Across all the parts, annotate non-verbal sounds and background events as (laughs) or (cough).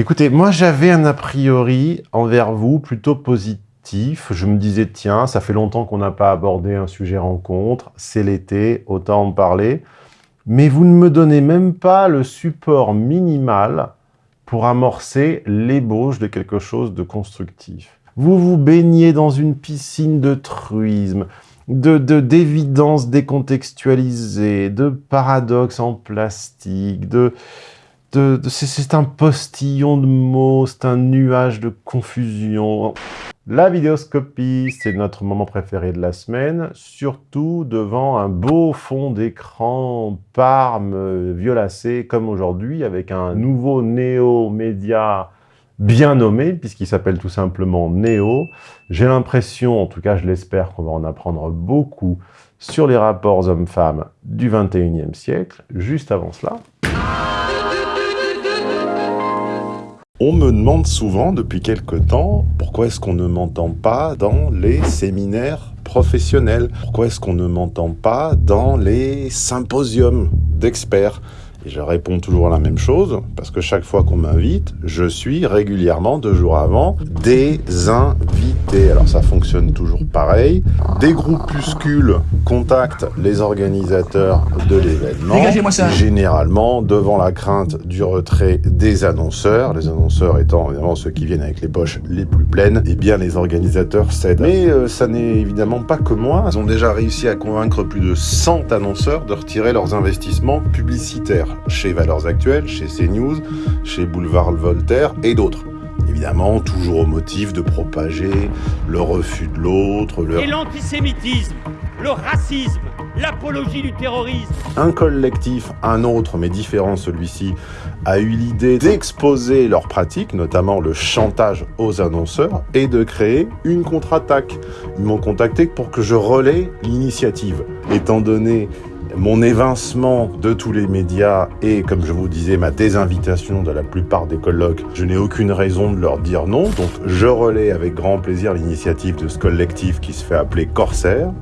Écoutez, moi j'avais un a priori envers vous plutôt positif. Je me disais, tiens, ça fait longtemps qu'on n'a pas abordé un sujet rencontre, c'est l'été, autant en parler. Mais vous ne me donnez même pas le support minimal pour amorcer l'ébauche de quelque chose de constructif. Vous vous baignez dans une piscine de truisme, d'évidence de, décontextualisée, de paradoxes en plastique, de, c'est un postillon de mots, c'est un nuage de confusion. La vidéoscopie, c'est notre moment préféré de la semaine, surtout devant un beau fond d'écran parme violacé comme aujourd'hui, avec un nouveau néo-média bien nommé, puisqu'il s'appelle tout simplement Néo. J'ai l'impression, en tout cas je l'espère, qu'on va en apprendre beaucoup sur les rapports hommes-femmes du 21e siècle. Juste avant cela... On me demande souvent depuis quelque temps pourquoi est-ce qu'on ne m'entend pas dans les séminaires professionnels? Pourquoi est-ce qu'on ne m'entend pas dans les symposiums d'experts? Et je réponds toujours la même chose, parce que chaque fois qu'on m'invite, je suis régulièrement, deux jours avant, des invités. Alors ça fonctionne toujours pareil. Des groupuscules contactent les organisateurs de l'événement. Généralement, devant la crainte du retrait des annonceurs, les annonceurs étant évidemment ceux qui viennent avec les poches les plus pleines, eh bien les organisateurs cèdent. Mais euh, ça n'est évidemment pas que moi. Ils ont déjà réussi à convaincre plus de 100 annonceurs de retirer leurs investissements publicitaires chez Valeurs Actuelles, chez CNews, chez Boulevard Voltaire et d'autres. Évidemment, toujours au motif de propager le refus de l'autre, le... Et l'antisémitisme, le racisme, l'apologie du terrorisme. Un collectif, un autre, mais différent celui-ci, a eu l'idée d'exposer leurs pratiques, notamment le chantage aux annonceurs, et de créer une contre-attaque. Ils m'ont contacté pour que je relaie l'initiative. Étant donné mon évincement de tous les médias et, comme je vous disais, ma désinvitation de la plupart des colloques, je n'ai aucune raison de leur dire non. Donc je relais avec grand plaisir l'initiative de ce collectif qui se fait appeler Corsair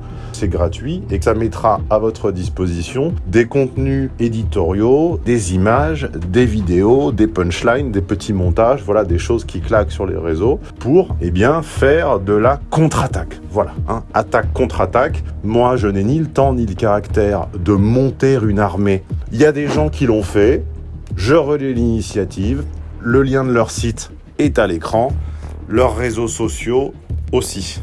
gratuit et que ça mettra à votre disposition des contenus éditoriaux, des images, des vidéos, des punchlines, des petits montages, voilà, des choses qui claquent sur les réseaux pour, eh bien, faire de la contre-attaque. Voilà, hein, attaque contre-attaque. Moi, je n'ai ni le temps ni le caractère de monter une armée. Il y a des gens qui l'ont fait. Je relais l'initiative. Le lien de leur site est à l'écran. Leurs réseaux sociaux aussi.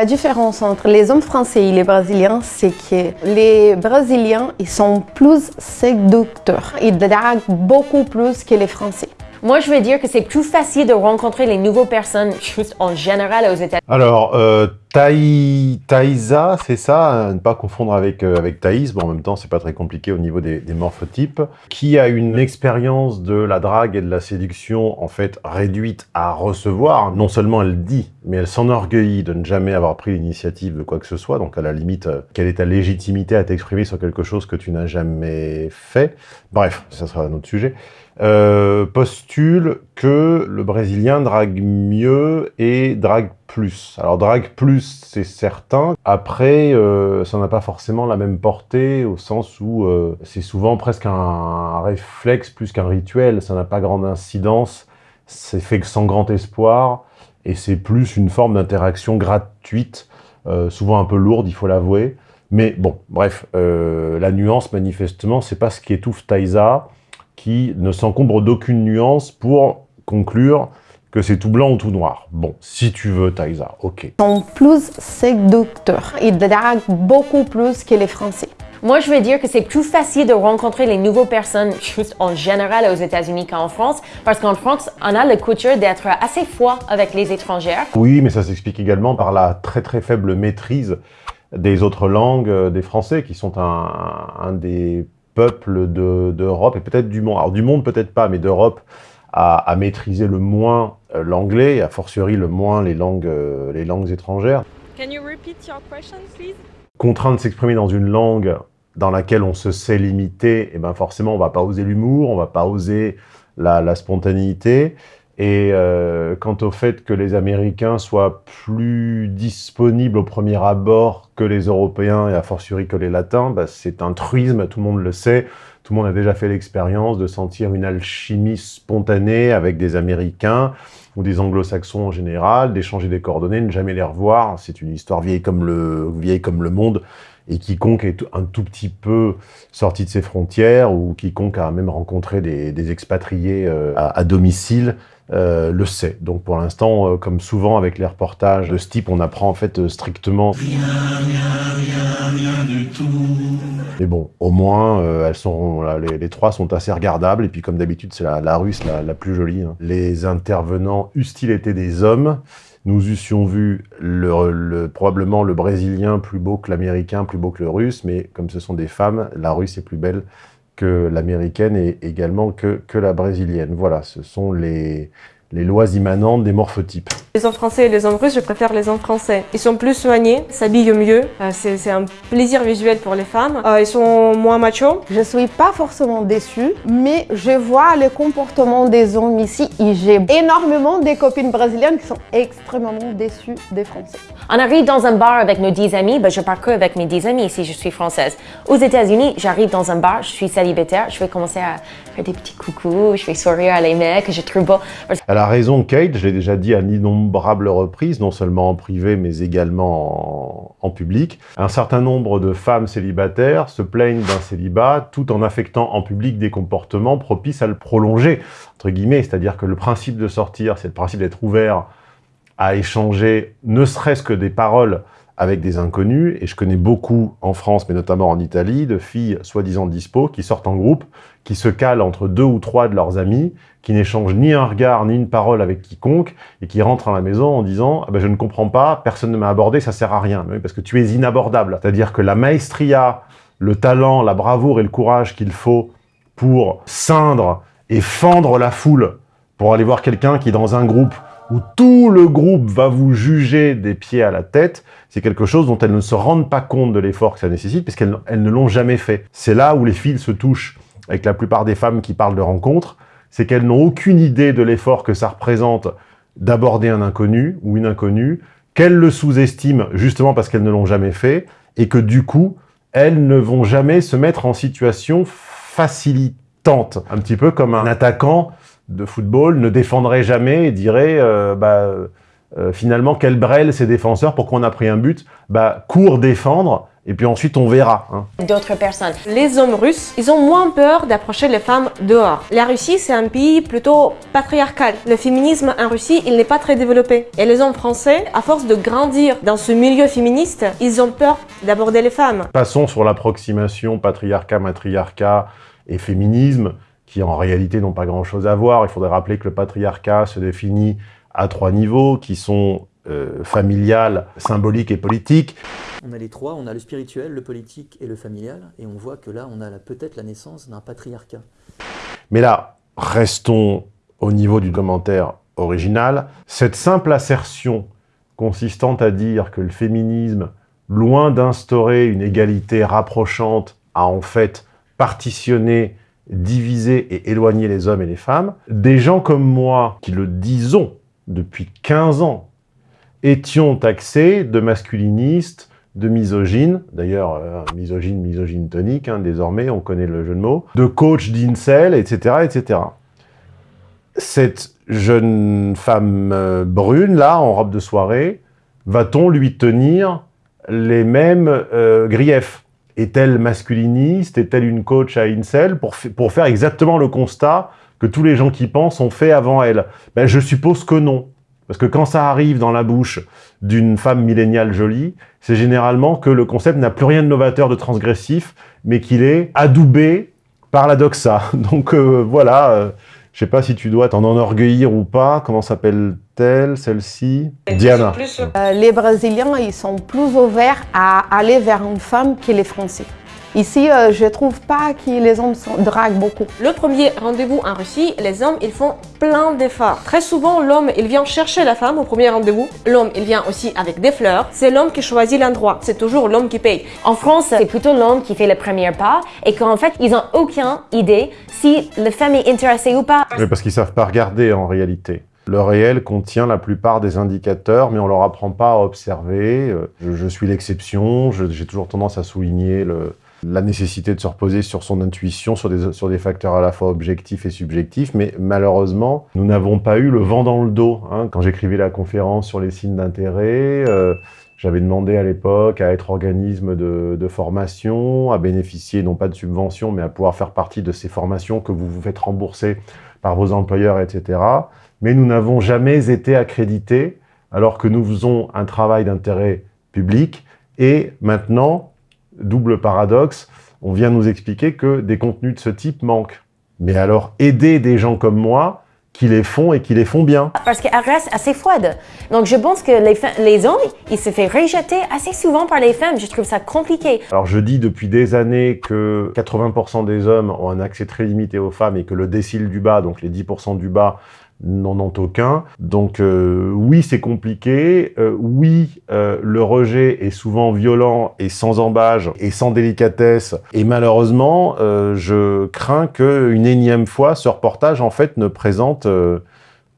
La différence entre les hommes français et les brésiliens, c'est que les brésiliens, ils sont plus séducteurs. Ils draguent beaucoup plus que les français. Moi, je veux dire que c'est plus facile de rencontrer les nouvelles personnes juste en général aux États-Unis. Alors, euh, Thaïsa, c'est ça, ne pas confondre avec, euh, avec Thaïs, bon en même temps c'est pas très compliqué au niveau des, des, morphotypes, qui a une expérience de la drague et de la séduction en fait réduite à recevoir? Non seulement elle dit, mais elle s'enorgueillit de ne jamais avoir pris l'initiative de quoi que ce soit, donc à la limite, euh, quelle est ta légitimité à t'exprimer sur quelque chose que tu n'as jamais fait? Bref, ça sera un autre sujet. Euh, postule que le Brésilien drague mieux et drague plus. Alors drague plus, c'est certain. Après, euh, ça n'a pas forcément la même portée au sens où euh, c'est souvent presque un, réflexe plus qu'un rituel. Ça n'a pas grande incidence. C'est fait sans grand espoir et c'est plus une forme d'interaction gratuite, souvent un peu lourde, il faut l'avouer. Mais bon, bref, la nuance, manifestement, c'est pas ce qui étouffe Taïsa qui ne s'encombre d'aucune nuance pour conclure que c'est tout blanc ou tout noir. Bon, si tu veux, Taïsa, ok. Sont plus séducteurs. Ils draguent beaucoup plus que les Français. Moi, je veux dire que c'est plus facile de rencontrer les nouvelles personnes juste en général aux États-Unis qu'en France, parce qu'en France, on a la couture d'être assez froid avec les étrangères. Oui, mais ça s'explique également par la très très faible maîtrise des autres langues euh, des Français, qui sont un, un des peuple d'Europe et peut-être du monde, alors du monde peut-être pas, mais d'Europe, à, maîtriser le moins euh, l'anglais et a fortiori le moins les langues, euh, les langues étrangères. Can you repeat your question, please? Contraint de s'exprimer dans une langue dans laquelle on se sait limité, et eh ben forcément on va pas oser l'humour, on va pas oser la, la spontanéité, Et euh, quant au fait que les Américains soient plus disponibles au premier abord que les Européens et a fortiori que les Latins, bah, c'est un truisme, tout le monde le sait. Tout le monde a déjà fait l'expérience de sentir une alchimie spontanée avec des Américains ou des Anglo-Saxons en général, d'échanger des coordonnées, ne jamais les revoir. C'est une histoire vieille comme le, vieille comme le monde et quiconque est un tout petit peu sorti de ses frontières ou quiconque a même rencontré des, expatriés euh, à domicile euh, le sait. Donc pour l'instant, euh, comme souvent avec les reportages de ce type, on apprend en fait euh, strictement... Rien, rien, rien, du tout. Mais bon, au moins, elles sont, les, trois sont assez regardables. Et puis comme d'habitude, c'est la, russe la, plus jolie. Hein. Les intervenants eussent-ils été des hommes? Nous eussions vu le, probablement le brésilien plus beau que l'américain, plus beau que le russe, mais comme ce sont des femmes, la russe est plus belle que l'américaine et également que, que la brésilienne. Voilà, ce sont les, les lois immanentes des morphotypes. Les hommes français et les hommes russes, je préfère les hommes français. Ils sont plus soignés, s'habillent mieux, euh, c'est un plaisir visuel pour les femmes. Euh, ils sont moins machos. Je suis pas forcément déçue, mais je vois le comportement des hommes ici et j'ai énormément des copines brésiliennes qui sont extrêmement déçues des Français. On arrive dans un bar avec nos 10 amis, ben je pars que avec mes 10 amis si je suis française. Aux États-Unis, j'arrive dans un bar, je suis célibataire, je vais commencer à faire des petits coucous, je vais sourire à les mecs, je trouve. Elle a raison, Kate, je l'ai déjà dit à innombrables reprises, non seulement en privé, mais également en, public. Un certain nombre de femmes célibataires se plaignent d'un célibat tout en affectant en public des comportements propices à le prolonger. C'est-à-dire que le principe de sortir, c'est le principe d'être ouvert à échanger ne serait-ce que des paroles avec des inconnus, et je connais beaucoup en France, mais notamment en Italie, de filles soi-disant dispo, qui sortent en groupe, qui se calent entre deux ou trois de leurs amis, qui n'échangent ni un regard ni une parole avec quiconque, et qui rentrent à la maison en disant ah ben, je ne comprends pas, personne ne m'a abordé, ça sert à rien », parce que tu es inabordable. C'est-à-dire que la maestria, le talent, la bravoure et le courage qu'il faut pour ceindre et fendre la foule, pour aller voir quelqu'un qui, dans un groupe, où tout le groupe va vous juger des pieds à la tête, c'est quelque chose dont elles ne se rendent pas compte de l'effort que ça nécessite, parce qu'elles ne l'ont jamais fait. C'est là où les fils se touchent avec la plupart des femmes qui parlent de rencontres, c'est qu'elles n'ont aucune idée de l'effort que ça représente d'aborder un inconnu ou une inconnue, qu'elles le sous-estiment justement parce qu'elles ne l'ont jamais fait, et que du coup, elles ne vont jamais se mettre en situation facilitante. Un petit peu comme un attaquant de football ne défendrait jamais et dirait euh, bah, euh, finalement quel brêle ses défenseurs, pourquoi on a pris un but Bah cours défendre et puis ensuite on verra. Hein. D'autres personnes. Les hommes russes, ils ont moins peur d'approcher les femmes dehors. La Russie, c'est un pays plutôt patriarcal. Le féminisme en Russie, il n'est pas très développé. Et les hommes français, à force de grandir dans ce milieu féministe, ils ont peur d'aborder les femmes. Passons sur l'approximation patriarcat, matriarcat et féminisme qui en réalité n'ont pas grand-chose à voir. Il faudrait rappeler que le patriarcat se définit à trois niveaux, qui sont euh, familial, symbolique et politique. On a les trois, on a le spirituel, le politique et le familial, et on voit que là, on a peut-être la naissance d'un patriarcat. Mais là, restons au niveau du commentaire original. Cette simple assertion consistant à dire que le féminisme, loin d'instaurer une égalité rapprochante, a en fait partitionné diviser et éloigner les hommes et les femmes. Des gens comme moi, qui le disons depuis 15 ans, étions taxés de masculinistes, de misogynes, d'ailleurs, euh, misogyne, misogyne tonique, hein, désormais, on connaît le jeu de mots, de coach d'incel, etc., etc. Cette jeune femme euh, brune, là, en robe de soirée, va-t-on lui tenir les mêmes euh, griefs? Est-elle masculiniste Est-elle une coach à incel pour, pour faire exactement le constat que tous les gens qui pensent ont fait avant elle? Ben, Je suppose que non. Parce que quand ça arrive dans la bouche d'une femme milléniale jolie, c'est généralement que le concept n'a plus rien de novateur, de transgressif, mais qu'il est adoubé par la doxa. (laughs) Donc euh, voilà, euh, je sais pas si tu dois t'en enorgueillir ou pas. Comment s'appelle-t-elle, celle-ci Diana. Euh, les Brésiliens, ils sont plus ouverts à aller vers une femme que les Français. Ici, euh, je trouve pas que les hommes draguent beaucoup. Le premier rendez-vous en Russie, les hommes, ils font plein d'efforts. Très souvent, l'homme, il vient chercher la femme au premier rendez-vous. L'homme, il vient aussi avec des fleurs. C'est l'homme qui choisit l'endroit. C'est toujours l'homme qui paye. En France, c'est plutôt l'homme qui fait le premier pas et qu'en fait, ils n'ont aucune idée si la femme est intéressée ou pas. Mais parce qu'ils savent pas regarder en réalité. le réel contient la plupart des indicateurs, mais on leur apprend pas à observer. Euh, Je, je suis l'exception, j'ai toujours tendance à souligner le, la nécessité de se reposer sur son intuition, sur des, sur des facteurs à la fois objectifs et subjectifs, mais malheureusement, nous n'avons pas eu le vent dans le dos. hein. Quand j'écrivais la conférence sur les signes d'intérêt, euh, j'avais demandé à l'époque à être organisme de, de formation, à bénéficier non pas de subventions, mais à pouvoir faire partie de ces formations que vous vous faites rembourser par vos employeurs, etc. Mais nous n'avons jamais été accrédités, alors que nous faisons un travail d'intérêt public. Et maintenant, double paradoxe, on vient nous expliquer que des contenus de ce type manquent. Mais alors, aider des gens comme moi qui les font et qui les font bien. Parce qu'elle reste assez froide. Donc, je pense que les, hommes, ils se font rejeter assez souvent par les femmes. Je trouve ça compliqué. Alors je dis depuis des années que 80% des hommes ont un accès très limité aux femmes et que le décile du bas, donc les 10% du bas, n'en ont aucun. Donc euh, oui, c'est compliqué. Euh, oui, euh, le rejet est souvent violent et sans embâge et sans délicatesse. Et malheureusement, je crains qu'une énième fois, ce reportage en fait ne présente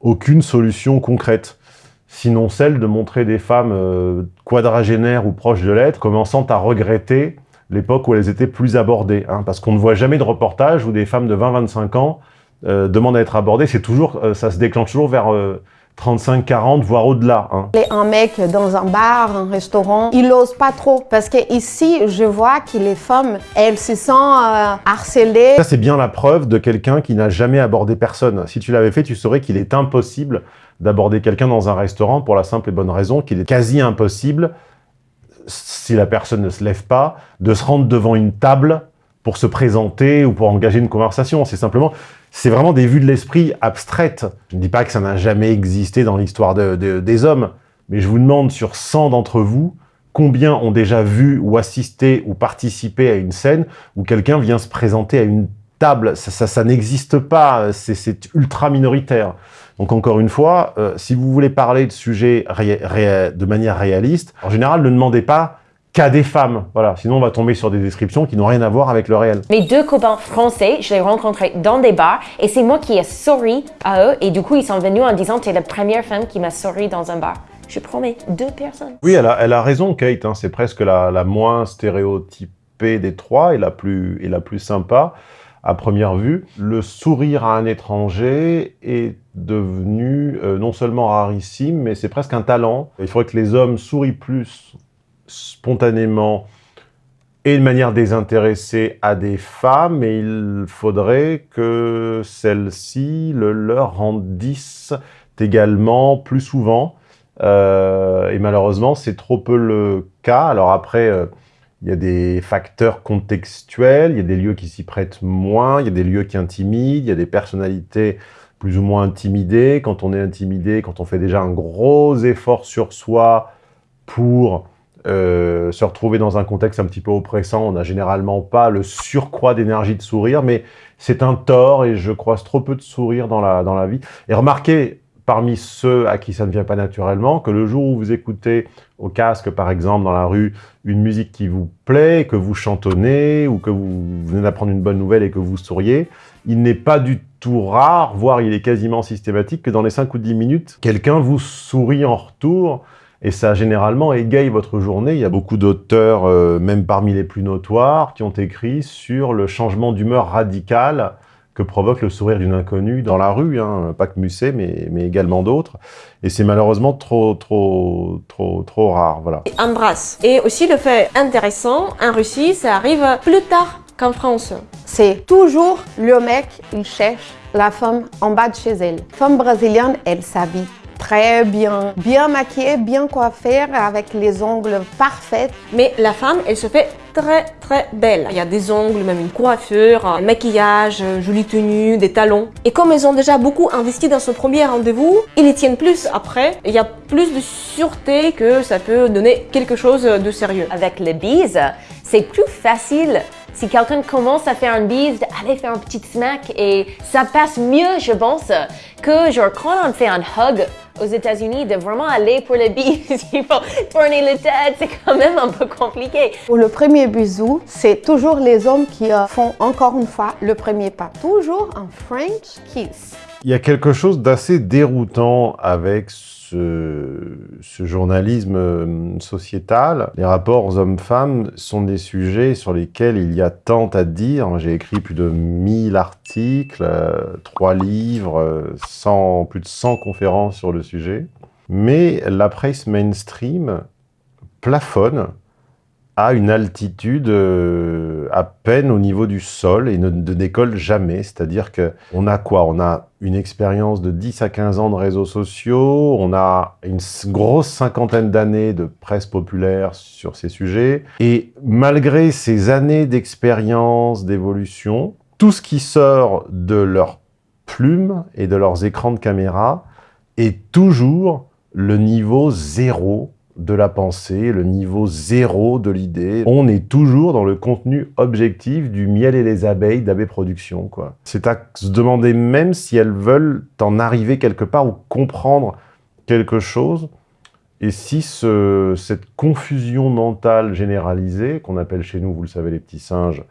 aucune solution concrète sinon celle de montrer des femmes quadragénaires ou proches de l'être, commençant à regretter l'époque où elles étaient plus abordées. hein, parce qu'on ne voit jamais de reportage où des femmes de 20-25 ans euh, demandent à être abordées. C'est toujours, euh, ça se déclenche toujours vers euh, 35-40, voire au-delà. hein. Un mec dans un bar, un restaurant, il n'ose pas trop. Parce que ici, je vois que les femmes, elles se sentent euh, harcelées. Ça, c'est bien la preuve de quelqu'un qui n'a jamais abordé personne. Si tu l'avais fait, tu saurais qu'il est impossible d'aborder quelqu'un dans un restaurant pour la simple et bonne raison qu'il est quasi impossible, si la personne ne se lève pas, de se rendre devant une table pour se présenter ou pour engager une conversation. C'est simplement, c'est vraiment des vues de l'esprit abstraites. Je ne dis pas que ça n'a jamais existé dans l'histoire de- de- des hommes, mais je vous demande sur 100 d'entre vous, combien ont déjà vu ou assisté ou participé à une scène où quelqu'un vient se présenter à une table Ça, ça, ça n'existe pas, c'est- ultra minoritaire. Donc encore une fois, euh, si vous voulez parler de sujets de manière réaliste, en général, ne demandez pas qu'à des femmes. Voilà, sinon on va tomber sur des descriptions qui n'ont rien à voir avec le réel. Mes deux copains français, je les rencontrés dans des bars et c'est moi qui ai souri à eux et du coup ils sont venus en disant t'es la première femme qui m'a souri dans un bar. Je promets, deux personnes. Oui, elle a, elle a raison, Kate. hein, c'est presque la, la moins stéréotypée des trois et la plus, et la plus sympa à première vue. Le sourire à un étranger est devenu euh, non seulement rarissime, mais c'est presque un talent. Il faudrait que les hommes sourient plus spontanément et de manière désintéressée à des femmes, mais il faudrait que celles-ci le leur rendissent également plus souvent. Euh, et malheureusement, c'est trop peu le cas. Alors après, euh, il y a des facteurs contextuels, il y a des lieux qui s'y prêtent moins, il y a des lieux qui intimident, il y a des personnalités plus ou moins intimidées. Quand on est intimidé, quand on fait déjà un gros effort sur soi pour euh, se retrouver dans un contexte un petit peu oppressant, on n'a généralement pas le surcroît d'énergie de sourire, mais c'est un tort et je croise trop peu de sourire dans la, dans la vie. Et remarquez, parmi ceux à qui ça ne vient pas naturellement, que le jour où vous écoutez au casque, par exemple, dans la rue, une musique qui vous plaît, que vous chantonnez, ou que vous venez d'apprendre une bonne nouvelle et que vous souriez, il n'est pas du tout rare, voire il est quasiment systématique, que dans les 5 ou 10 minutes, quelqu'un vous sourit en retour, et ça généralement égaye votre journée. Il y a beaucoup d'auteurs, euh, même parmi les plus notoires, qui ont écrit sur le changement d'humeur radical que provoque le sourire d'une inconnue dans la rue, hein, pas que Musset, mais, mais également d'autres. Et c'est malheureusement trop, trop, trop, trop rare, voilà. Embrasse. Et aussi le fait intéressant, en Russie, ça arrive plus tard qu'en France. C'est toujours le mec, il cherche la femme en bas de chez elle. Femme brésilienne, elle s'habille très bien, bien maquillée, bien coiffée, avec les ongles parfaits. Mais la femme, elle se fait très très belle. Il y a des ongles, même une coiffure, un maquillage, euh, jolie tenue, des talons. Et comme elles ont déjà beaucoup investi dans ce premier rendez-vous, ils y tiennent plus après. Il y a plus de sûreté que ça peut donner quelque chose de sérieux. Avec le bise, c'est plus facile si quelqu'un commence à faire une bise, d'aller faire un petit smack et ça passe mieux, je pense, que genre quand on fait un hug aux États-Unis, de vraiment aller pour le bise, il faut tourner la tête, c'est quand même un peu compliqué. Pour le premier bisou, c'est toujours les hommes qui euh, font encore une fois le premier pas. Toujours un French kiss. Il y a quelque chose d'assez déroutant avec ce, journalisme euh, sociétal. Les rapports hommes-femmes sont des sujets sur lesquels il y a tant à dire. J'ai écrit plus de 1000 articles, euh, trois livres, euh, 100 plus de 100 conférences sur le sujet. Mais la presse mainstream plafonne à une altitude euh, à peine au niveau du sol et ne, ne décolle jamais. C'est-à-dire qu'on a quoi? On a une expérience de 10 à 15 ans de réseaux sociaux, on a une grosse cinquantaine d'années de presse populaire sur ces sujets. Et malgré ces années d'expérience, d'évolution, tout ce qui sort de leurs plumes et de leurs écrans de caméra est toujours le niveau zéro de la pensée, le niveau zéro de l'idée. On est toujours dans le contenu objectif du miel et les abeilles d'Abbé Productions. quoi. C'est à se demander même si elles veulent en arriver quelque part ou comprendre quelque chose. Et si ce- cette confusion mentale généralisée, qu'on appelle chez nous, vous le savez les petits singes,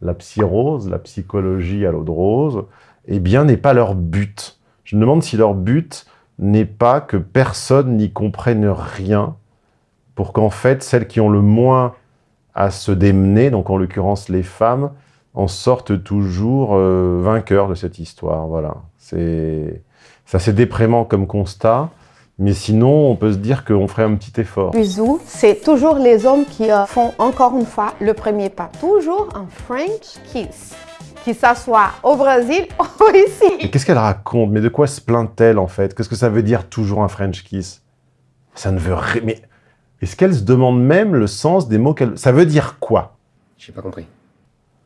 la psyrose, la psychologie à l'eau de rose, eh bien n'est pas leur but. Je me demande si leur but n'est pas que personne n'y comprenne rien, pour qu'en fait, celles qui ont le moins à se démener, donc en l'occurrence les femmes, en sortent toujours euh, vainqueurs de cette histoire. Voilà. C'est assez déprimant comme constat, mais sinon, on peut se dire qu'on ferait un petit effort. Bisous, c'est toujours les hommes qui euh, font encore une fois le premier pas. Toujours un French kiss. Qui s'assoit au Brésil (laughs) ou ici. qu'est-ce qu'elle raconte? Mais de quoi se plaint-elle en fait? Qu'est-ce que ça veut dire toujours un French kiss? Ça ne veut rien. Mais est-ce qu'elle se demande même le sens des mots qu'elle. Ça veut dire quoi? J'ai pas compris.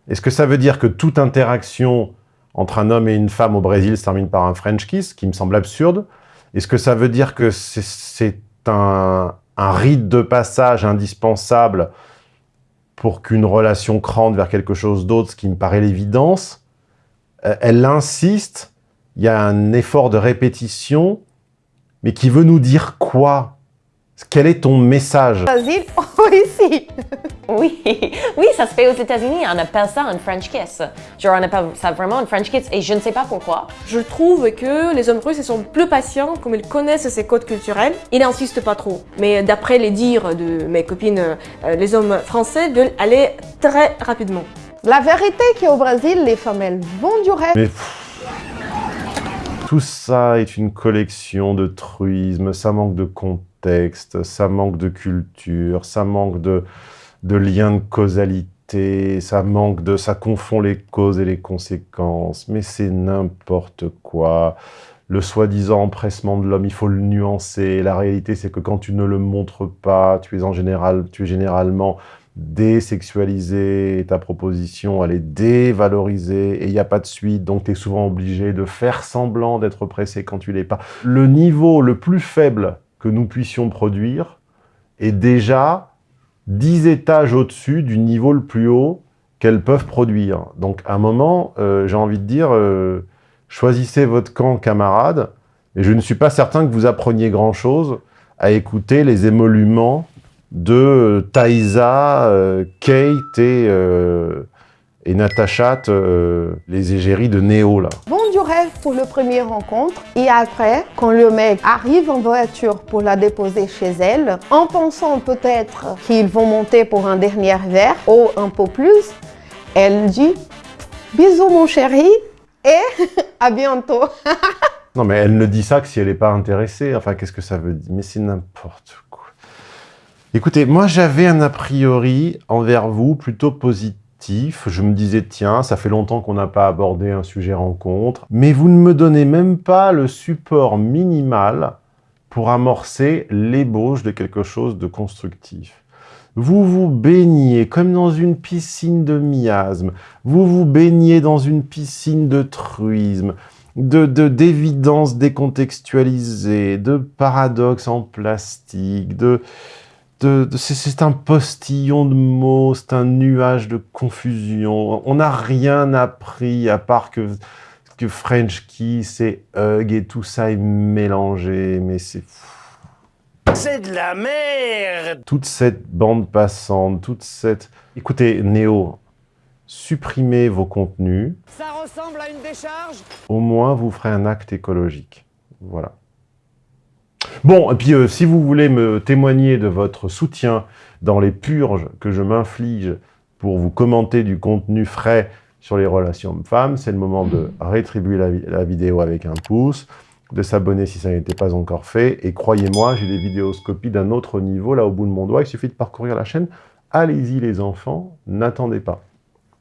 Est-ce que ça veut dire que toute interaction entre un homme et une femme au Brésil se termine par un French kiss, qui me semble absurde? Est-ce que ça veut dire que c'est- c'est un, un rite de passage indispensable pour qu'une relation crante vers quelque chose d'autre, ce qui me paraît l'évidence? Euh, Elle insiste, il y a un effort de répétition, mais qui veut nous dire quoi? Quel est ton message? Brésil (laughs) ou ici. Oui, (laughs) oui, ça se fait aux États-Unis. On appelle ça un French kiss. Genre, on appelle ça vraiment un French kiss et je ne sais pas pourquoi. Je trouve que les hommes russes ils sont plus patients, comme ils connaissent ces codes culturels, ils n'insistent pas trop. Mais d'après les dires de mes copines, euh, les hommes français veulent aller très rapidement. La vérité qu'au Brésil, les femmes, elles vont du rêve. Mais tout ça est une collection de truismes, ça manque de ça manque de culture, ça manque de, de lien de causalité, ça manque de, ça confond les causes et les conséquences, mais c'est n'importe quoi. Le soi-disant empressement de l'homme, il faut le nuancer. La réalité, c'est que quand tu ne le montres pas, tu es en général, tu es généralement désexualisé, ta proposition, elle est dévalorisée, et il n'y a pas de suite, donc tu es souvent obligé de faire semblant d'être pressé quand tu l'es pas. Le niveau le plus faible que nous puissions produire est déjà 10 étages au-dessus du niveau le plus haut qu'elles peuvent produire. Donc à un moment, euh, j'ai envie de dire, euh, choisissez votre camp, camarades, et je ne suis pas certain que vous appreniez grand-chose à écouter les émoluments de euh, Thaïsa, euh, Kate et, et Natacha, euh, les égéries de Néo, là. Vont du rêve pour le premier rencontre. Et après, quand le mec arrive en voiture pour la déposer chez elle, en pensant peut-être qu'ils vont monter pour un dernier verre ou un peu plus, elle dit bisous mon chéri et (laughs) à bientôt. (laughs) Non, mais elle ne dit ça que si elle n'est pas intéressée. Enfin, qu'est-ce que ça veut dire? Mais c'est n'importe quoi. Écoutez, moi, j'avais un a priori envers vous plutôt positif. Je me disais, tiens, ça fait longtemps qu'on n'a pas abordé un sujet rencontre. Mais vous ne me donnez même pas le support minimal pour amorcer l'ébauche de quelque chose de constructif. Vous vous baignez comme dans une piscine de miasmes. Vous vous baignez dans une piscine de truisme de- d'évidence décontextualisée, de paradoxes en plastique, de, de, de- c'est- c'est un postillon de mots, c'est un nuage de confusion. On n'a rien appris à part que, que French Kiss et Hug et tout ça est mélangé, mais c'est C'est de la merde toute cette bande passante, toute cette... Écoutez, Néo, supprimez vos contenus, Ça ressemble à une décharge au moins vous ferez un acte écologique. Voilà. Bon, et puis euh, si vous voulez me témoigner de votre soutien dans les purges que je m'inflige pour vous commenter du contenu frais sur les relations hommes-femmes, c'est le moment de rétribuer la vidéo avec un pouce, de s'abonner si ça n'était pas encore fait, et croyez-moi, j'ai des vidéoscopies d'un autre niveau, là au bout de mon doigt, il suffit de parcourir la chaîne. Allez-y les enfants, n'attendez pas.